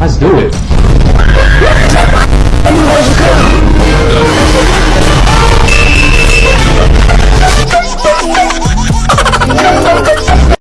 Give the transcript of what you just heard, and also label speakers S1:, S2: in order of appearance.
S1: Let's do it.